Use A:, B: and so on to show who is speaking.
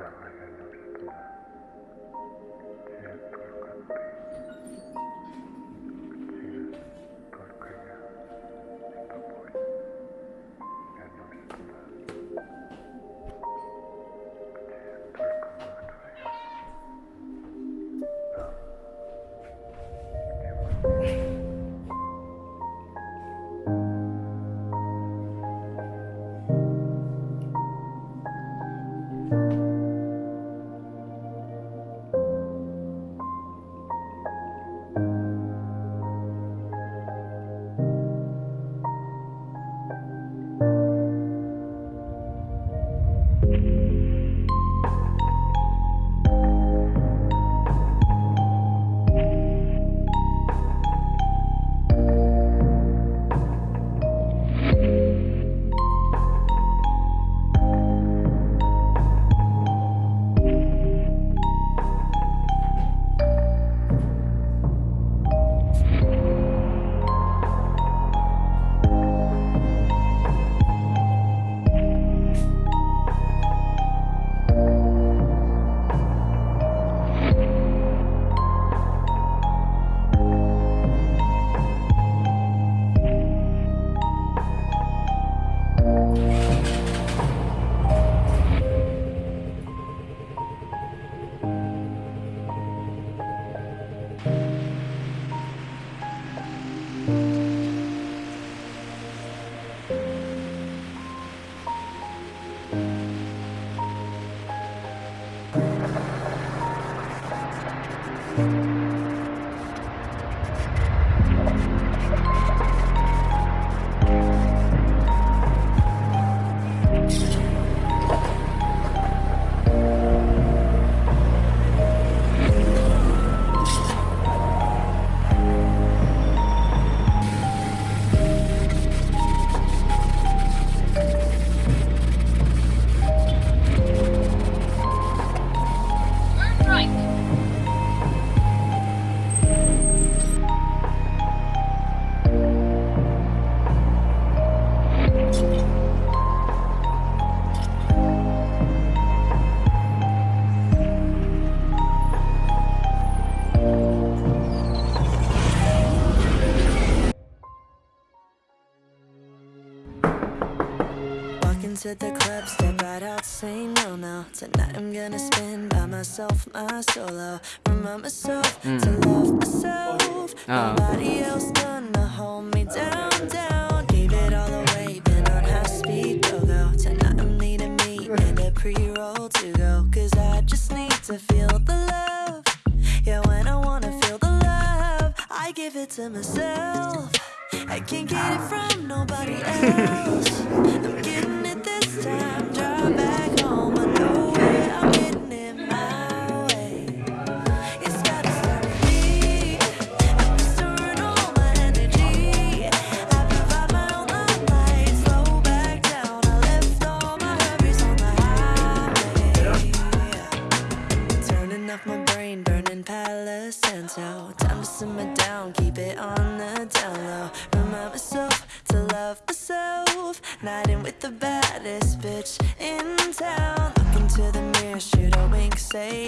A: Abraham. into the club, step right out, say no, no. Tonight I'm gonna spend by myself, my solo. Remind myself hmm. to love myself. Oh. Nobody else gonna hold me down, down. Gave it all away, been on high speed, go, go. Tonight I'm needing me and a pre-roll to go. Cause I just need to feel the love. Yeah, when I wanna feel the love I give it to myself I can't get it from nobody else. I'm getting it this time. Drive back Palo Time to simmer down, keep it on the down low. Remind myself to love myself. Night in with the baddest bitch in town. Look into the mirror, shoot a wink, say